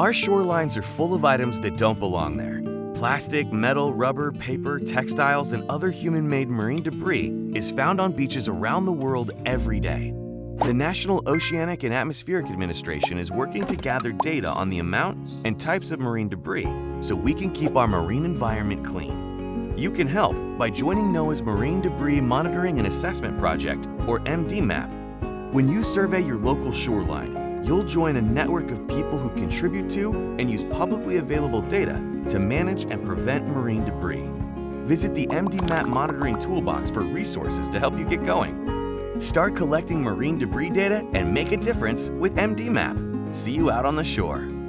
Our shorelines are full of items that don't belong there. Plastic, metal, rubber, paper, textiles, and other human-made marine debris is found on beaches around the world every day. The National Oceanic and Atmospheric Administration is working to gather data on the amount and types of marine debris so we can keep our marine environment clean. You can help by joining NOAA's Marine Debris Monitoring and Assessment Project, or MDMAP. When you survey your local shoreline, you'll join a network of people who contribute to and use publicly available data to manage and prevent marine debris. Visit the MDMAP Monitoring Toolbox for resources to help you get going. Start collecting marine debris data and make a difference with MDMAP. See you out on the shore.